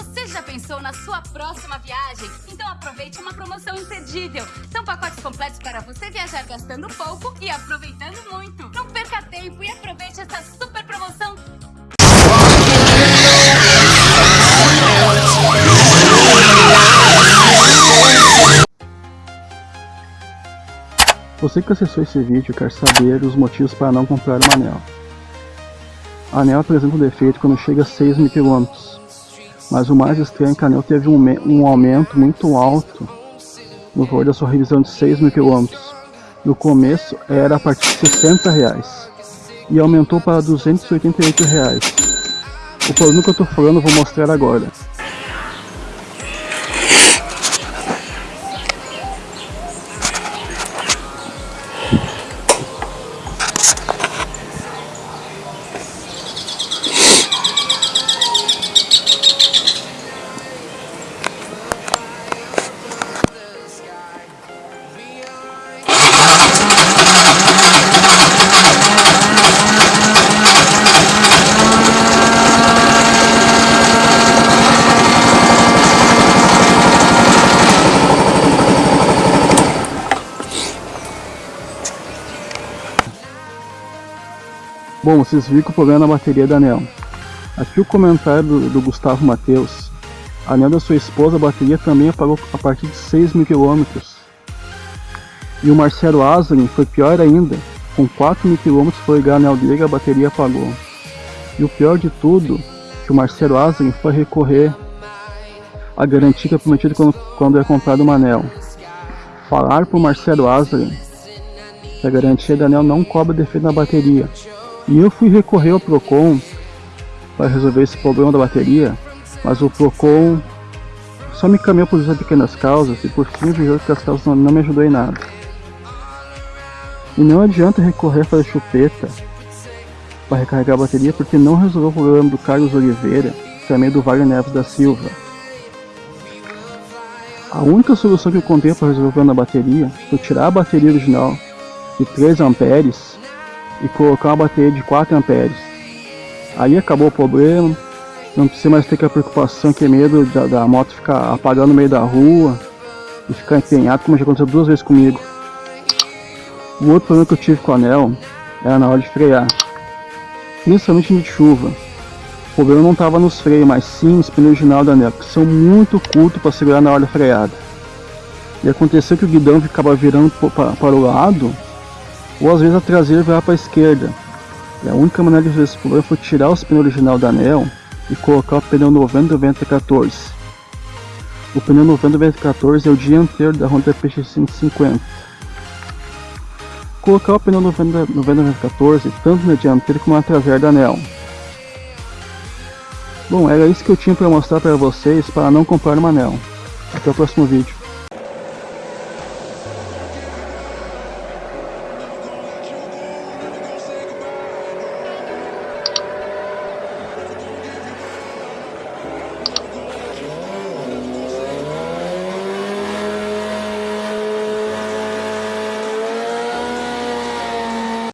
Você já pensou na sua próxima viagem? Então aproveite uma promoção imperdível. São pacotes completos para você viajar gastando pouco e aproveitando muito. Não perca tempo e aproveite essa super promoção. Você que acessou esse vídeo quer saber os motivos para não comprar uma anel. A anel apresenta um defeito quando chega a 6 mil km, mas o mais estranho é que a anel teve um, um aumento muito alto no valor da sua revisão de 6 mil km. No começo era a partir de 60 reais e aumentou para 288 reais. O problema que eu estou falando eu vou mostrar agora. Bom, vocês viram que o problema é na bateria da anel. Aqui o comentário do, do Gustavo Matheus. A anel da sua esposa, a bateria também apagou a partir de 6 mil quilômetros. E o Marcelo Azarin foi pior ainda. Com 4 mil quilômetros foi ligar a anel dele a bateria apagou. E o pior de tudo, que o Marcelo Azarin foi recorrer à garantia que é prometida quando, quando é comprado uma anel. Falar para o Marcelo Azarin que a garantia da anel não cobra defeito na bateria, e eu fui recorrer ao Procon para resolver esse problema da bateria, mas o Procon só me caminhou por essas pequenas causas e por fim viu que as causas não, não me ajudou em nada. E não adianta recorrer a fazer chupeta para recarregar a bateria porque não resolveu o problema do Carlos Oliveira também do Wagner Neves da Silva. A única solução que eu contei para resolver o problema da bateria foi tirar a bateria original de 3 amperes e colocar uma bateria de 4 amperes. Aí acabou o problema, não precisa mais ter que a preocupação que é medo da, da moto ficar apagando no meio da rua e ficar empenhado, como já aconteceu duas vezes comigo. O outro problema que eu tive com o anel era na hora de frear, principalmente em de chuva. O problema não estava nos freios, mas sim nos pneus original da anel, que são muito curtos para segurar na hora freada. E aconteceu que o guidão ficava virando para o lado ou às vezes a traseira vai para a esquerda. E a única maneira de resolver esse problema foi tirar os pneus original da anel e colocar o pneu 90-90-14. O pneu 90-90-14 é o dianteiro da Honda PX150. Colocar o pneu 90-90-14 tanto na dianteira como na traseira da anel. Bom, era isso que eu tinha para mostrar para vocês para não comprar uma anel. Até o próximo vídeo.